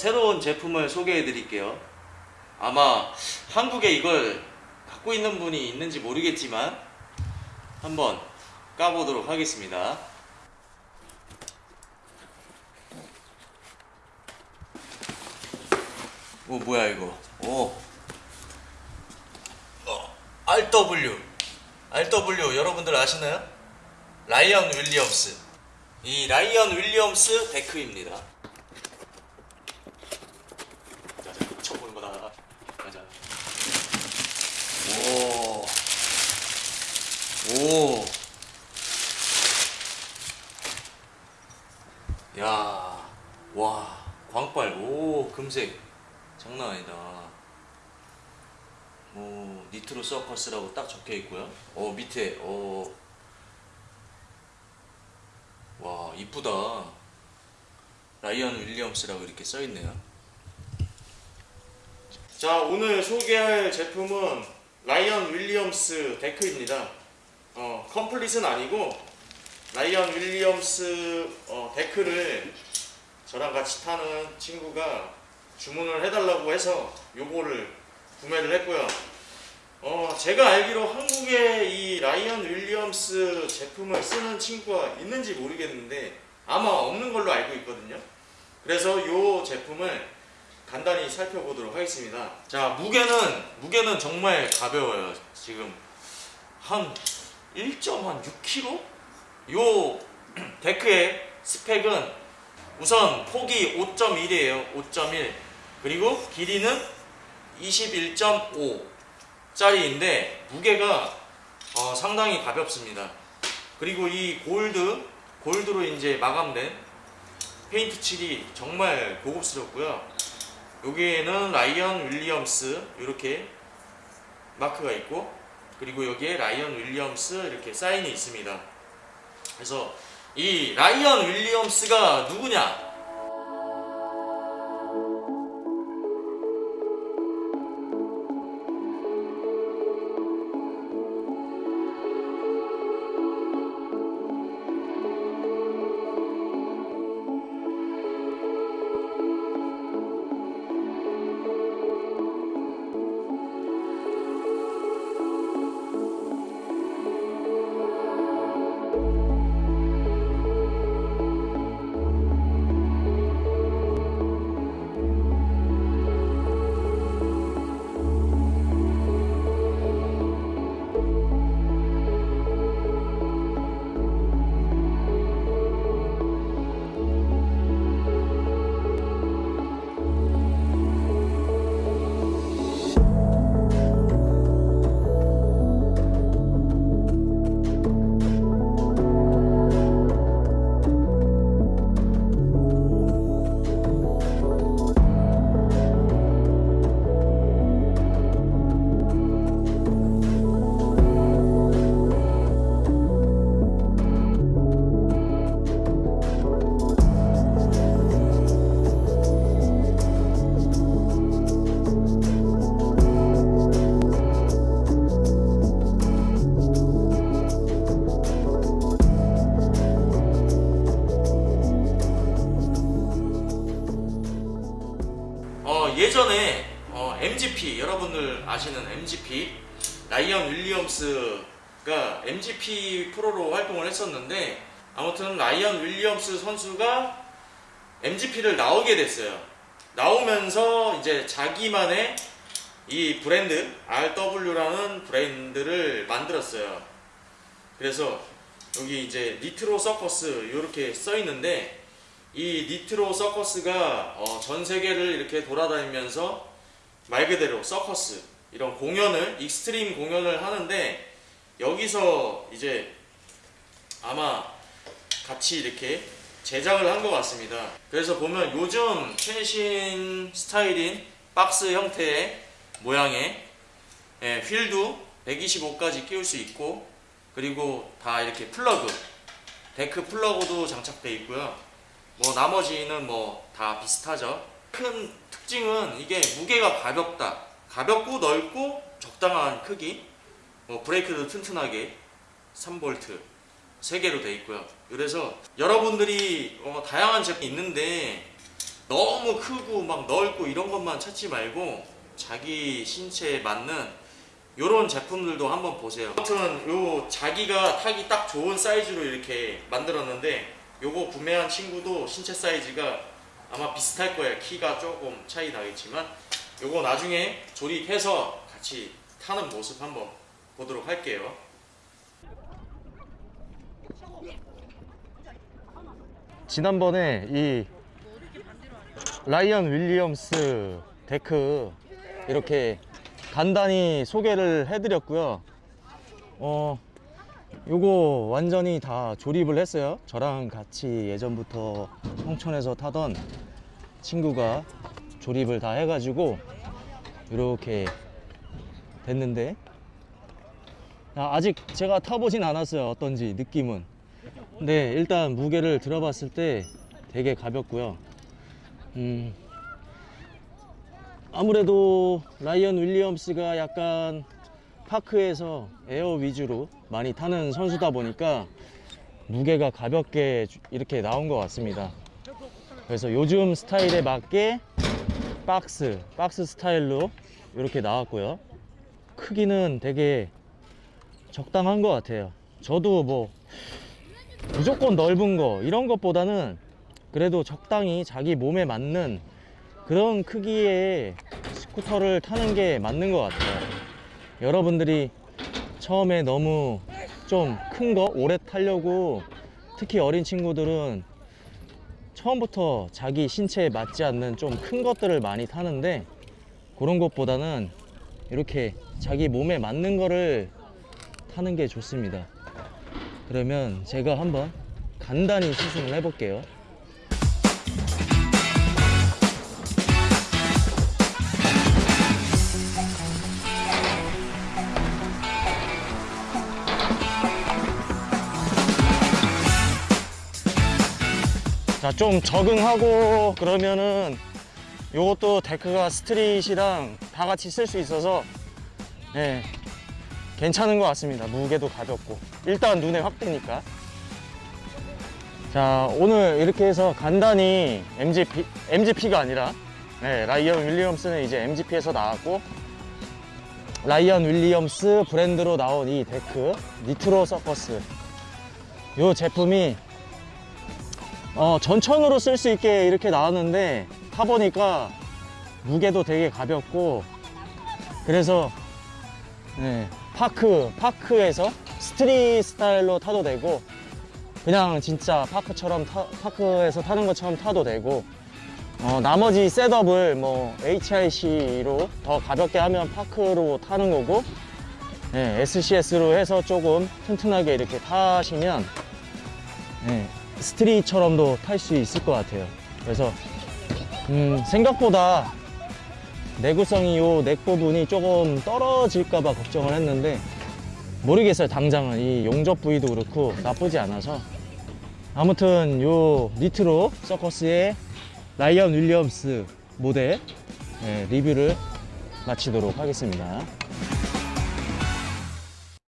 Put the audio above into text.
새로운 제품을 소개해 드릴게요. 아마 한국에 이걸 갖고 있는 분이 있는지 모르겠지만 한번 까보도록 하겠습니다. 오 뭐야 이거? 오 어, RW RW 여러분들 아시나요? 라이언 윌리엄스 이 라이언 윌리엄스 데크입니다. 자자 쳐보는 거다. 가자. 오. 오. 야. 와. 광빨. 오, 금색. 장난 아니다. 오, 니트로 서커스라고 딱 적혀 있고요. 어, 밑에 어. 와, 이쁘다. 라이언 윌리엄스라고 이렇게 써 있네요. 자, 오늘 소개할 제품은 라이언 윌리엄스 데크입니다. 어, complete은 아니고 라이언 윌리엄스 어, 데크를 저랑 같이 타는 친구가 주문을 해달라고 해서 요거를 구매를 했고요. 어, 제가 알기로 한국에 이 라이언 윌리엄스 제품을 쓰는 친구가 있는지 모르겠는데 아마 없는 걸로 알고 있거든요. 그래서 요 제품을 간단히 살펴보도록 하겠습니다. 자, 무게는 무게는 정말 가벼워요. 지금 한 1.6kg? 요 데크의 스펙은 우선 폭이 5.1이에요. 5.1. 그리고 길이는 21.5 짜리인데 무게가 어, 상당히 가볍습니다. 그리고 이 골드 골드로 이제 마감된 페인트 칠이 정말 고급스럽고요. 여기에는 라이언 윌리엄스 이렇게 마크가 있고 그리고 여기에 라이언 윌리엄스 이렇게 사인이 있습니다. 그래서 이 라이언 윌리엄스가 누구냐? 예전에 어, MGP 여러분들 아시는 MGP 라이언 윌리엄스가 MGP 프로로 활동을 했었는데 아무튼 라이언 윌리엄스 선수가 MGP를 나오게 됐어요. 나오면서 이제 자기만의 이 브랜드 RW라는 브랜드를 만들었어요. 그래서 여기 이제 니트로 서커스 이렇게 써 있는데 이 니트로 서커스가 어, 전 세계를 이렇게 돌아다니면서 말 그대로 서커스 이런 공연을 익스트림 공연을 하는데 여기서 이제 아마 같이 이렇게 제작을 한 것 같습니다. 그래서 보면 요즘 최신 스타일인 박스 형태의 모양의 예, 휠도 125까지 끼울 수 있고 그리고 다 이렇게 플러그 데크 플러그도 장착되어 있고요. 뭐 나머지는 뭐 다 비슷하죠. 큰 특징은 이게 무게가 가볍다. 가볍고 넓고 적당한 크기. 뭐 브레이크도 튼튼하게 3볼트 3개로 되어 있고요. 그래서 여러분들이 어, 다양한 제품이 있는데 너무 크고 막 넓고 이런 것만 찾지 말고 자기 신체에 맞는 요런 제품들도 한번 보세요 아무튼 요 자기가 타기 딱 좋은 사이즈로 이렇게 만들었는데 요거 구매한 친구도 신체 사이즈가 아마 비슷할 거예요 키가 조금 차이 나겠지만 요거 나중에 조립해서 같이 타는 모습 한번 보도록 할게요 지난번에 이 라이언 윌리엄스 데크 이렇게 간단히 소개를 해드렸고요. 어, 요거 완전히 다 조립을 했어요. 저랑 같이 예전부터 홍천에서 타던 친구가 조립을 다 해가지고 이렇게 됐는데 아, 아직 제가 타보진 않았어요. 어떤지 느낌은. 근데 일단 무게를 들어봤을 때 되게 가볍고요. 음, 아무래도 라이언 윌리엄스가 약간 파크에서 에어 위주로 많이 타는 선수다 보니까 무게가 가볍게 이렇게 나온 것 같습니다. 그래서 요즘 스타일에 맞게 박스, 박스 스타일로 이렇게 나왔고요. 크기는 되게 적당한 것 같아요. 저도 뭐 무조건 넓은 거 이런 것보다는 그래도 적당히 자기 몸에 맞는 그런 크기의 스쿠터를 타는 게 맞는 것 같아요. 여러분들이 처음에 너무 좀 큰 거 오래 타려고 특히 어린 친구들은 처음부터 자기 신체에 맞지 않는 좀 큰 것들을 많이 타는데 그런 것보다는 이렇게 자기 몸에 맞는 거를 타는 게 좋습니다. 그러면 제가 한번 간단히 시승을 해볼게요. 자, 좀 적응하고 그러면은 요것도 데크가 street이랑 다 같이 쓸 수 있어서 예, 괜찮은 것 같습니다. 무게도 가볍고. 일단 눈에 확 띄니까. 자, 오늘 이렇게 해서 간단히 MGP, MGP가 아니라 네, 라이언 윌리엄스는 이제 MGP에서 나왔고 라이언 윌리엄스 브랜드로 나온 이 데크 Nitro Circus 이 제품이 어, 전천후로 쓸 수 있게 이렇게 나왔는데 타보니까 무게도 되게 가볍고 그래서 네, park, park에서 street 스타일로 타도 되고 그냥 진짜 park처럼 타, park에서 타는 것처럼 타도 되고 어, 나머지 setup을 뭐 HIC로 더 가볍게 하면 park로 타는 거고 네, SCS로 해서 조금 튼튼하게 이렇게 타시면 네, 스트릿처럼도 탈 수 있을 것 같아요. 그래서 음, 생각보다 내구성이 요 넥 부분이 조금 떨어질까봐 걱정을 했는데 모르겠어요. 당장은. 이 용접 부위도 그렇고 나쁘지 않아서. 아무튼 요 니트로 서커스의 라이언 윌리엄스 모델 예, 리뷰를 마치도록 하겠습니다